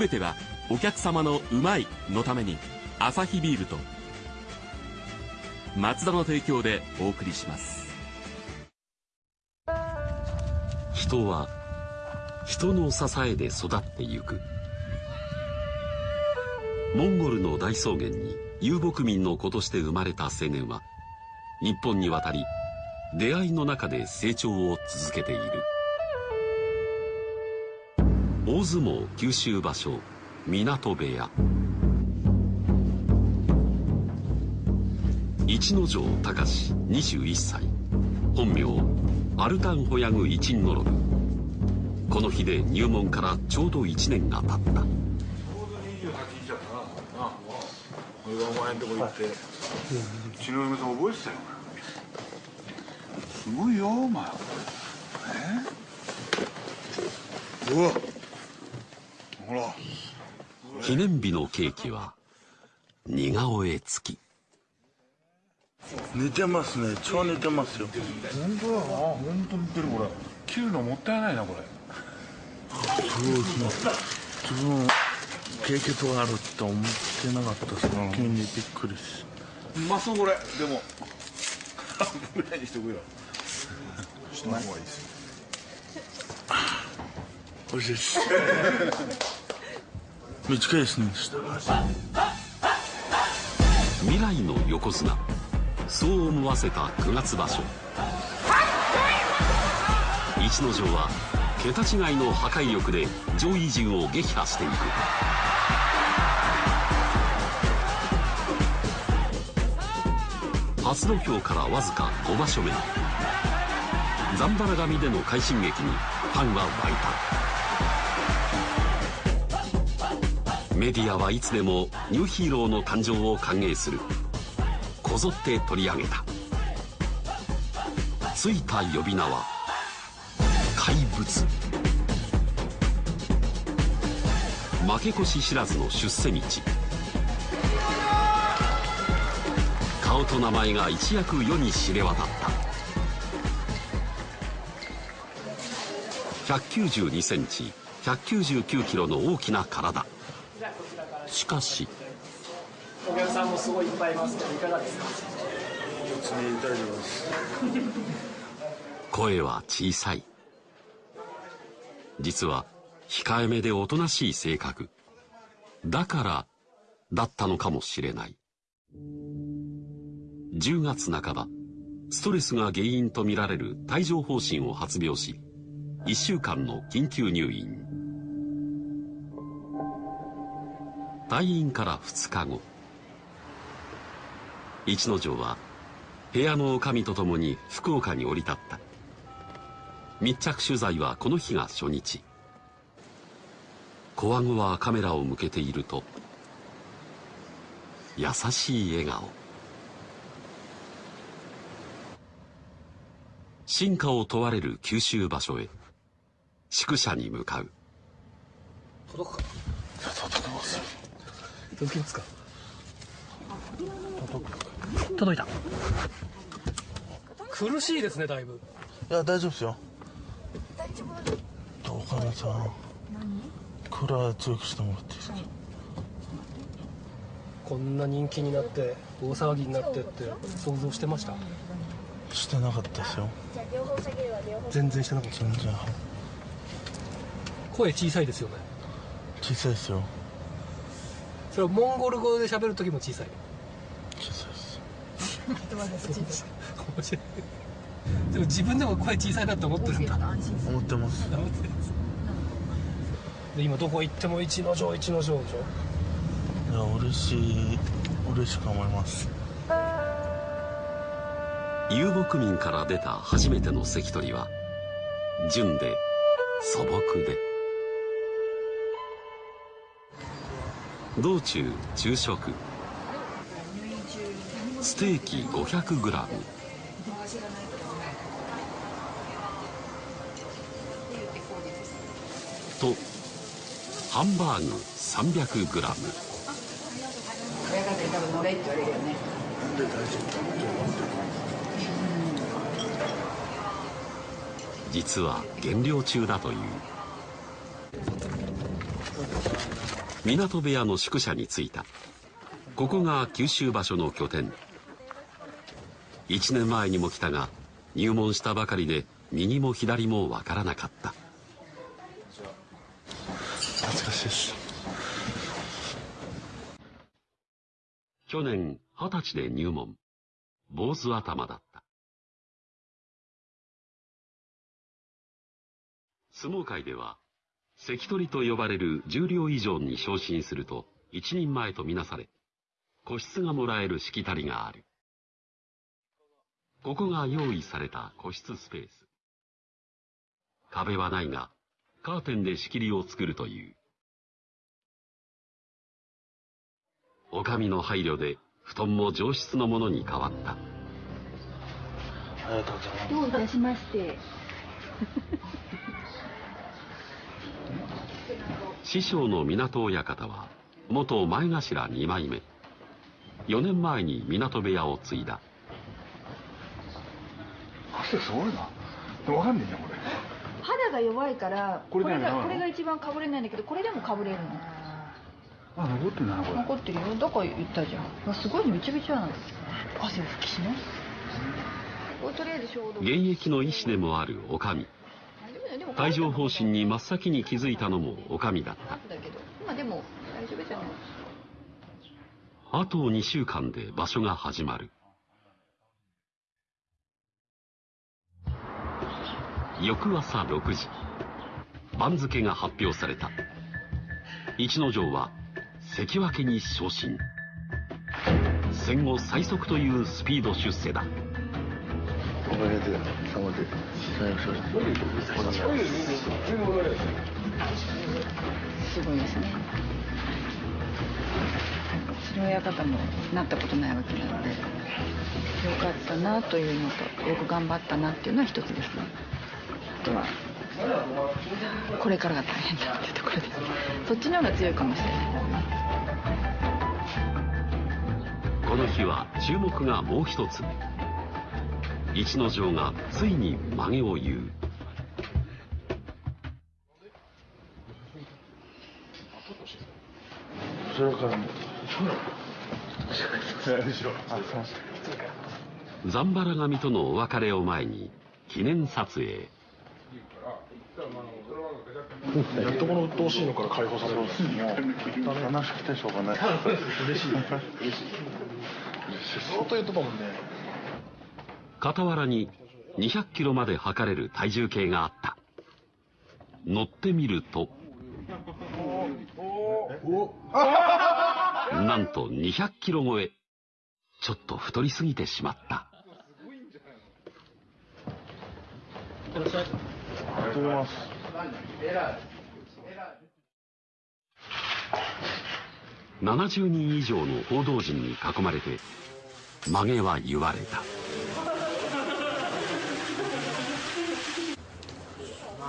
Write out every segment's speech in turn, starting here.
全てはお客様のうまいのためにアサヒビールとマツダの提供でお送りします。人は人の支えで育ってゆく。モンゴルの大草原に遊牧民の子として生まれた青年は日本に渡り出会いの中で成長を続けている。大相撲九州場所港部屋。一ノ城隆21歳。本名アルタンホヤグイチンノロブこの日で入門からちょうど1年が経った。俺がお前んとこ行って、うちの嫁さん覚えてたよすごいよお前。え？うわ記念日のケーキは似顔絵付き。寝てますね。超寝てますよ。本当だな。本当似てるこれ。切るのもったいないなこれ。そうですね自分経験があるって思ってなかったです。ね急にびっくりし。うまそうこれ。でも。半分ぐらいにしとくよ。しない方がいいですよ。美味しいです。短いですね未来の横綱。そう思わせた9月場所。逸ノ城は桁違いの破壊力で上位陣を撃破していく。初土俵からわずか5場所目ザンバラ神での快進撃にファンは湧いた。メディアはいつでもニューヒーローの誕生を歓迎する。こぞって取り上げた。ついた呼び名は怪物。負け越し知らずの出世道。顔と名前が一躍世に知れ渡った。192センチ199キロの大きな体。しかし。お客さんもすごいいっぱいいますけどいかがですか？声は小さい。実は控えめでおとなしい性格。だからだったのかもしれない。10月半ばストレスが原因とみられる帯状疱疹を発病し1週間の緊急入院退院から2日後。一ノ城は部屋の女将と共に福岡に降り立った。密着取材はこの日が初日。小顎はカメラを向けていると優しい笑顔。進化を問われる九州場所へ宿舎に向かう。届くか？届きます届きますか？届いた。苦しいですねだいぶ。いや大丈夫ですよ。どうかなさん。クーラー強くしてもらっていいですか？こんな人気になって大騒ぎになってって想像してました？してなかったですよ。全然してなかった。全然声小さいですよね。小さいですよ。それはモンゴル語で喋る時も小さい。小さいです。面白いでも自分でも声小さいなって思ってるんだ。思ってます思ってるんです。で今どこ行っても一の城一の城でしょ？いや嬉しい。嬉しく思います。遊牧民から出た初めての関取は純で素朴で道中昼食。ステーキ 500g とハンバーグ 300g 実は減量中だという。港部屋の宿舎に着いた。ここが九州場所の拠点。1年前にも来たが入門したばかりで右も左も分からなかった。懐かしいです。去年二十歳で入門。坊主頭だった。相撲界では関取と呼ばれる十両以上に昇進すると一人前とみなされ個室がもらえるしきたりがある。ここが用意された個室スペース。壁はないがカーテンで仕切りを作るという。お上の配慮で布団も上質のものに変わった。ありがとうございます。どういたしまして。師匠の港親方は元前頭二枚目4年前に港部屋を継いだ汗すごいなでもわかんねえなこれ肌が弱いから、これがこれが一番かぶれないんだけど、これでもかぶれるの。あ残ってんだなこれ残ってるよ。だから言ったじゃん。あすごいめちゃめちゃなんです。汗拭きしない。これとりあえず。現役の医師でもあるお上でも帯状疱疹に真っ先に気づいたのもお上だった、あでも大丈夫じゃない。あと2週間で場所が始まる。翌朝6時。番付が発表された。逸ノ城は関脇に昇進。戦後最速というスピード出世だ。すごいですね。それ親方もなったことないわけなので、よかったなというのと、よく頑張ったなっていうのは一つですね。あとは、これからが大変だっていうところです。そっちの方が強いかもしれない。この日は注目がもう一つ逸ノ城がついに曲げを言う。後ろから。もザンバラ神とのお別れを前に記念撮影やっとこの鬱陶しいのから解放されるんです。ね話しくてしょうがない嬉しい嬉しい相当言ってたもんね傍らに200キロまで測れる体重計があった。乗ってみるとなんと200キロ超えちょっと太りすぎてしまった。ありがとうございます70人以上の報道陣に囲まれて曲げは言われた。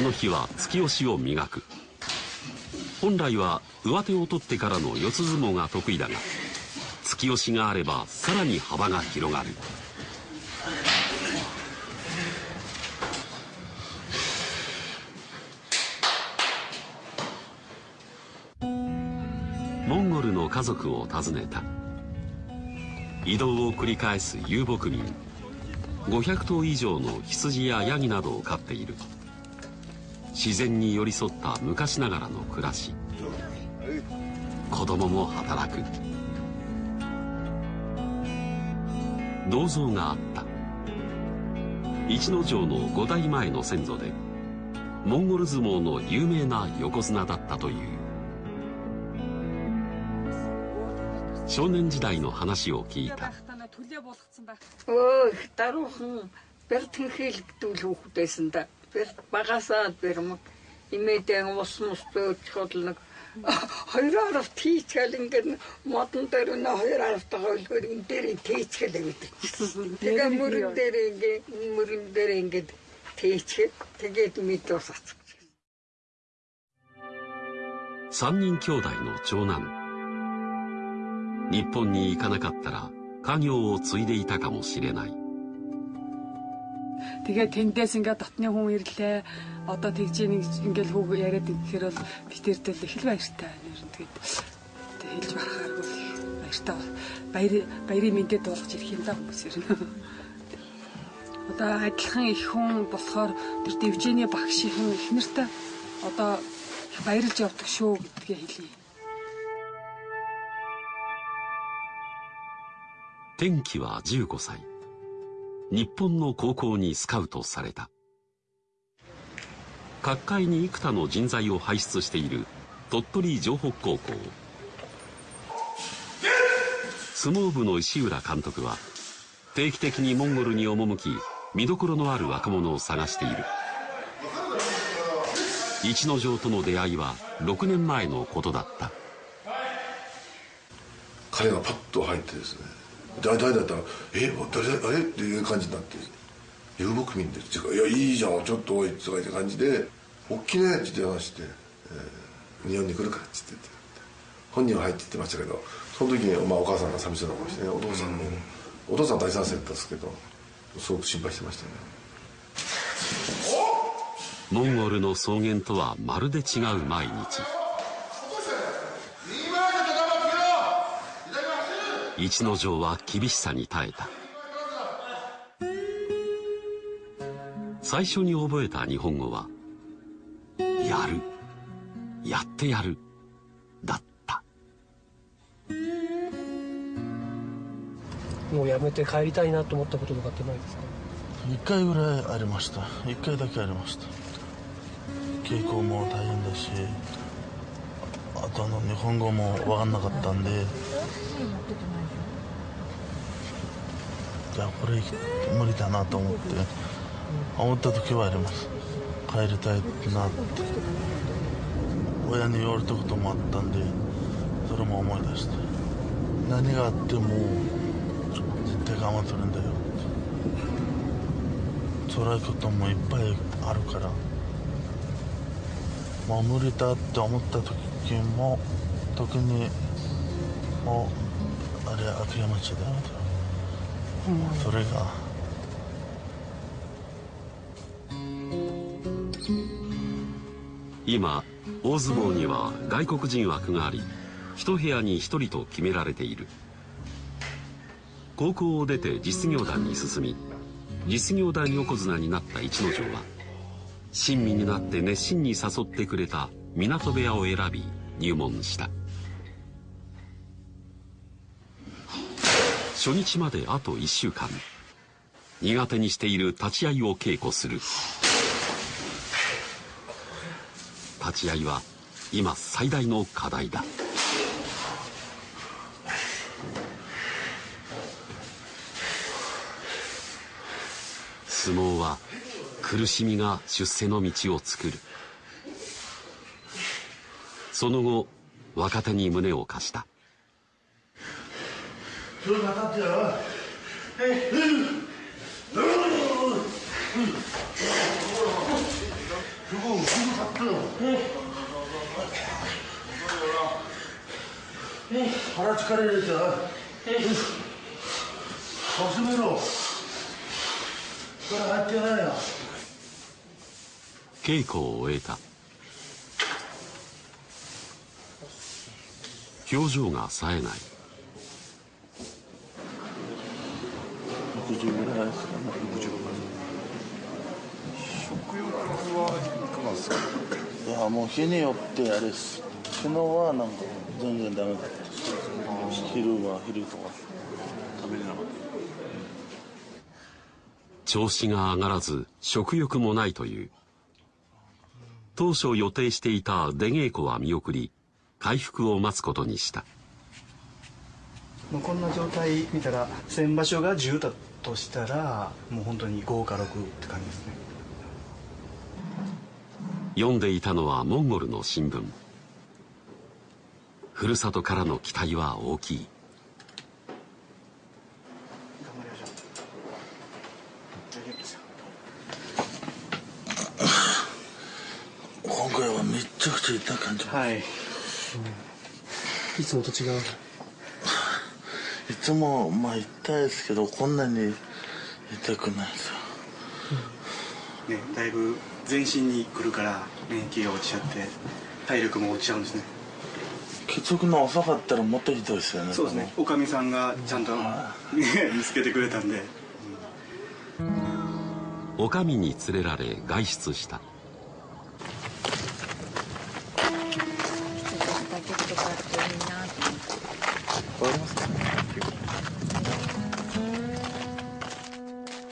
この日は突き押しを磨く。本来は上手を取ってからの四つ相撲が得意だが突き押しがあればさらに幅が広がる。モンゴルの家族を訪ねた。移動を繰り返す遊牧民。500頭以上の羊やヤギなどを飼っている。自然に寄り添った昔ながらの暮らし。子供も働く。銅像があった。逸ノ城の5代前の先祖でモンゴル相撲の有名な横綱だったという。少年時代の話を聞いた。Ой, даруухан бэртэн хэлэгдүүл хүүхдээсэн да. Бэр багасаа бэр мод имээдэн ус мус бөөж хол нэг хоёр аравт хийчихэл ингээд модон дээр нэ хоёр аравт хойлохоор энэ дээр тийчгэлээ гэдэг. Тэгээ мөрөн дээр ингээд мөрөн дээр ингээд тийчгээд тэгээд мэд усац. 3人兄弟の長男日本に行かなかったら家業を継いでいたかもしれない Тэгээ тэндээс ингээд дотны хүн ирлээ. Одоо тэгж нэг ингээд хүүг яриад ирэхээр бол би тэрдэл их л баяртай нэр тэгээд хэлж барахааргүй баяртай баяр баярын мэдээ дуулах ирэх юм да хүмүүс ер нь. Одоо адилхан их хүн болохоор тэр дэвжээний багшийн их нэртэй одоо баярлж явдаг шүү гэдгээ хэлье. 天気は15歳 日本の高校にスカウトされた。各界に幾多の人材を輩出している鳥取城北高校。相撲部の石浦監督は定期的にモンゴルに赴き見どころのある若者を探している。一之丞との出会いは6年前のことだった。彼がパッと入ってですね誰誰だったら「え誰あれ?」っていう感じになって「遊牧民です」っていうか「いやいいじゃん。ちょっとおい」とかいう感じで「大きね」って電話して、えー「日本に来るか」って言って。本人は入って言ってましたけどその時に、まあ、お母さんが寂しそうな顔してねお父さんも、お父さん大賛成だったんですけどすごく心配してましたね。モンゴルの草原とはまるで違う毎日一之丞は厳しさに耐えた。最初に覚えた日本語は「やる」「やってやる」だった。もうやめて帰りたいなと思ったこととかってないですか？一回ぐらいありました。一回だけありました。稽古も大変だしあとあの日本語も分かんなかったんでこれ無理だなと思って思った時はあります。帰りたいなって親に言われたこともあったんでそれも思い出して何があっても絶対我慢するんだよ辛いこともいっぱいあるから。もう無理だって思った時も時にもうあれ諦めちゃだよそれが。今大相撲には外国人枠があり一部屋に一人と決められている。高校を出て実業団に進み実業団横綱になった逸ノ城は親身になって熱心に誘ってくれた港部屋を選び入門した。初日まであと1週間。苦手にしている立ち合いを稽古する。立ち合いは今最大の課題だ。相撲は苦しみが出世の道を作る。その後若手に胸を貸した。それが立ってよ腹疲れるじゃん始めろこれ入ってないよ稽古を終えた。表情が冴えない。60ぐらいで。すかね食欲はいかがですか？いやもう日によってあれです。昨日はなんか全然ダメだった。昼は昼とか。食べれなかった調子が上がらず食欲もないという。当初予定していた出稽古は見送り回復を待つことにした。こんな状態見たら先場所が10だとしたらもう本当に5か6って感じですね。読んでいたのはモンゴルの新聞。ふるさとからの期待は大きい。今回はめっちゃくちゃ痛い感じ。はい、いつもと違ういつもまあ痛いですけどこんなに痛くないですよ。ね、だいぶ全身に来るから免疫が落ちちゃって体力も落ちちゃうんですね。血色の遅かったらもっとひどいですよね。そうですね。おかみさんがちゃんと、ね、見つけてくれたんで。おかみに連れられ外出した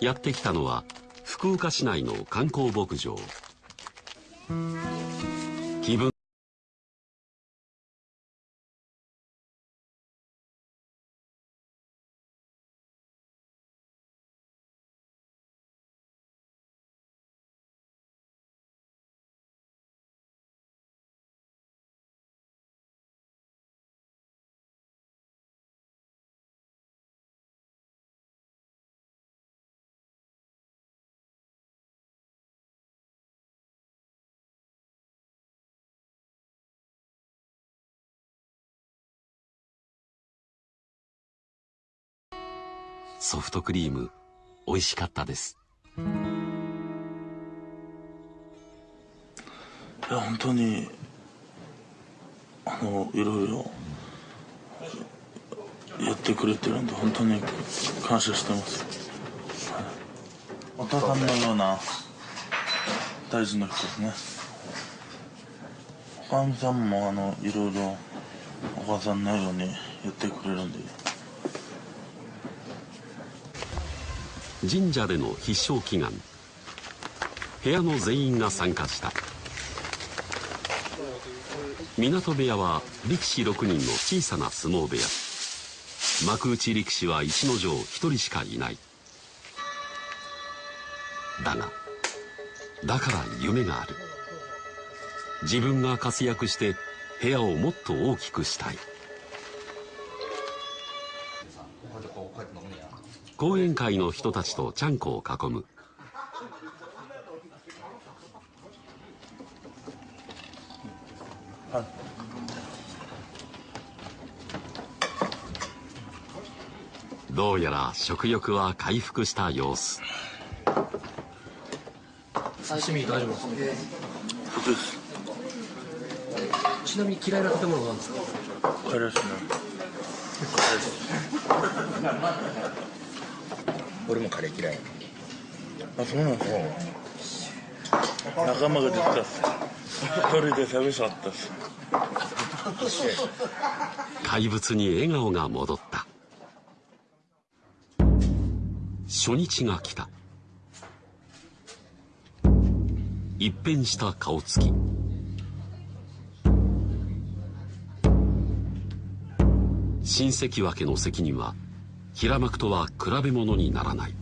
やって来たのは福岡市内の観光牧場。ソフトクリーム美味しかったです。いや本当にあのいろいろやってくれてるんで本当に感謝してます、はい、お父さんのような大事な人ですね。おかみさんもあのいろいろお母さんのようにやってくれるんで神社での必勝祈願。部屋の全員が参加した。港部屋は力士6人の小さな相撲部屋。幕内力士は逸ノ城1人しかいない。だがだから夢がある。自分が活躍して部屋をもっと大きくしたい。講演会の人たちとちゃんこを囲む。どうやら食欲は回復した様子。刺身大丈夫ですそうですちなみに嫌いな食べ物は何ですか？カレーですね 俺もカレー嫌いあそうなんですか？仲間が出てたっす。一人で寂しかったっす。怪物に笑顔が戻った。初日が来た。一変した顔つき。新関脇の責任は平幕とは比べ物にならない。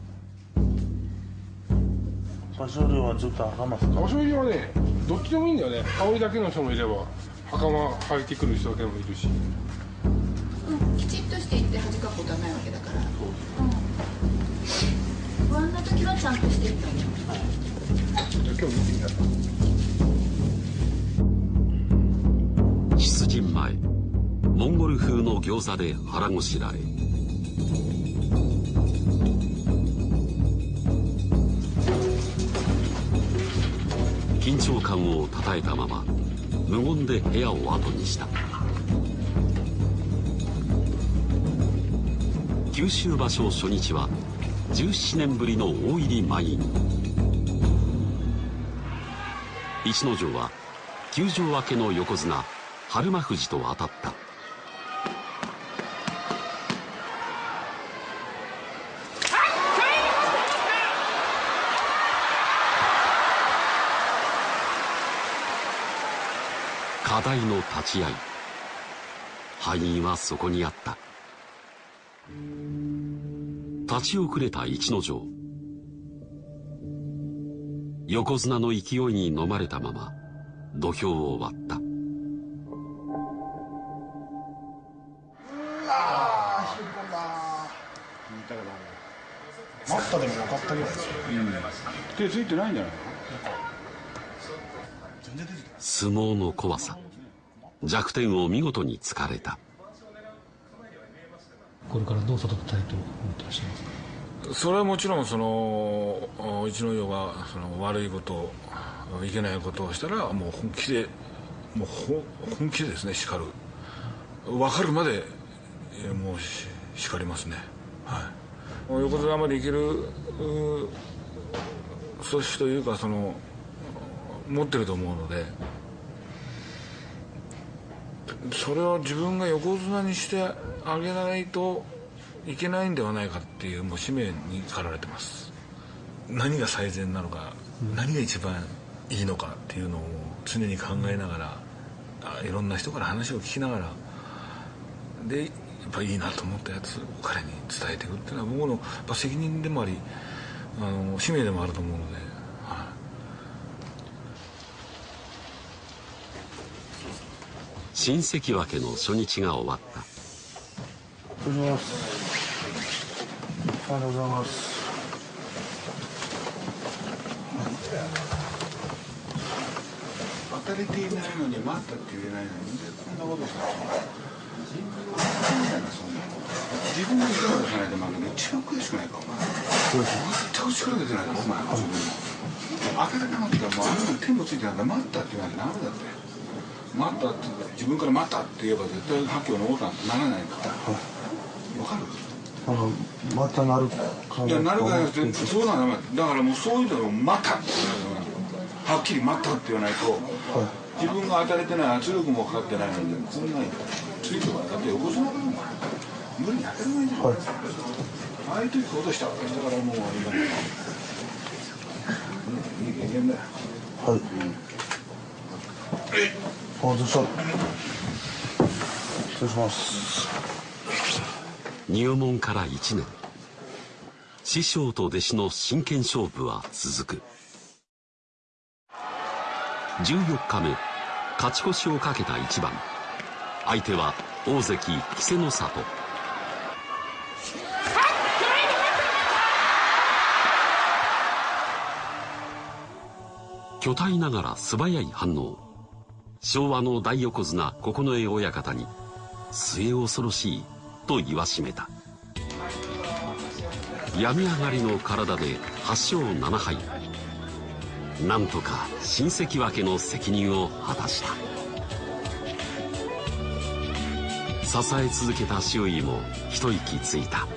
場所量はちょっと場所入りはねどっちでもいいんだよね。羽織だけの人もいれば袴履いてくる人だけでもいるし。うんきちっとしていって恥かくことはないわけだから、うん、不安な時はちゃんとしていったんじゃ今日見てみたら出陣前モンゴル風の餃子で腹ごしらえ緊張感をたたえたまま無言で部屋を後にした。九州場所初日は17年ぶりの大入り満員。逸ノ城は休場明けの横綱日馬富士と当たった。題の立ち合い。敗因はそこにあった。立ち遅れた逸ノ城横綱の勢いに飲まれたまま土俵を割った。ったでもかったぐらいですよ、うん、手ついてないんじゃない相撲の怖さ。弱点を見事に突かれた。これからどう育てたいと思ってらっしゃいますか？それはもちろんその一の世がその悪いこといけないことをしたらもう本気でもう本気でですね叱る。分かるまでもう叱りますね。はい。横綱までいける素質というかその持ってると思うのでそれを自分が横綱にしてあげないといけないんではないかっていうもう使命に駆られてます。何が最善なのか、うん、何が一番いいのかっていうのを常に考えながらいろんな人から話を聞きながらでやっぱいいなと思ったやつを彼に伝えていくっていうのは僕のやっぱ責任でもありあの使命でもあると思うので、はい、新関脇の初日が終わった。失礼しますありがとうございます。当たれていないのに待ったって言えないのにこんなことした自分の力出さないと負ける一番悔しくないかお前全く力出てないだろお前は自分の当たれなかったらもうあんなの手もついてないんだ待ったって言わないとダメだって待ったって自分から待ったって言えば絶対発揮を残さならないんだから。わかる？なんかまたなるかいやなるかそうなのだからもうそういうのを待ったってはっきり待ったって言わないと、はい、自分が当たれてない圧力もかかってないのにこんなについてはだって横綱だもん無理に当たらないじゃん、はい、ああいう時落としたわけだから。もう今いい経験だよ。はい、うん、失礼します。入門から1年。師匠と弟子の真剣勝負は続く。14日目。勝ち越しをかけた一番。相手は大関稀勢の里。巨体ながら素早い反応昭和の大横綱九重親方に末恐ろしいと言わしめた。病み上がりの体で8勝7敗。なんとか親戚分けの責任を果たした。支え続けた周囲も一息ついた。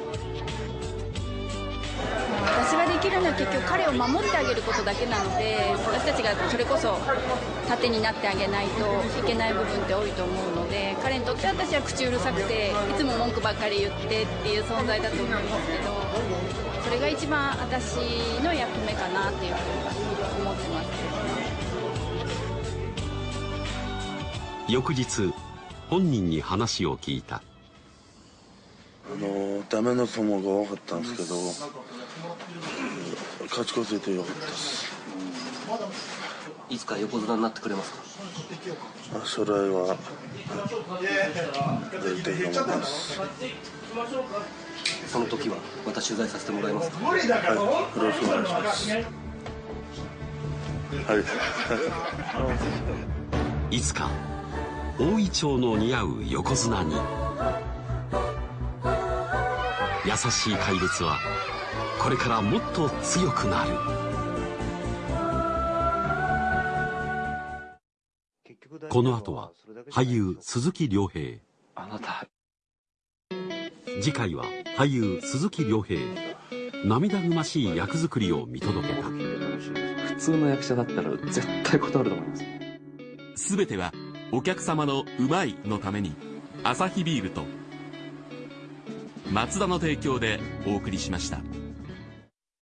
きるのは結局彼を守ってあげることだけなので私たちがそれこそ盾になってあげないといけない部分って多いと思うので彼にとって私は口うるさくていつも文句ばっかり言ってっていう存在だと思うんですけどそれが一番私の役目かなっていうふうに思ってます。翌日本人に話を聞いた。あのダメの相撲が多かったんですけど勝ち越せてよかったです。いつか横綱になってくれますか？将来は絶対頑張ります。その時はまた取材させてもらいますか？はいよろしくお願いします。はい。いつか大イチョウの似合う横綱に。優しい怪物はこれからもっと強くなる。この後は俳優鈴木亮平。あなた。次回は俳優鈴木亮平。涙ぐましい役作りを見届けた。普通の役者だったら絶対断ると思います。全てはお客様の「うまい」のためにアサヒビールとマツダの提供でお送りしました。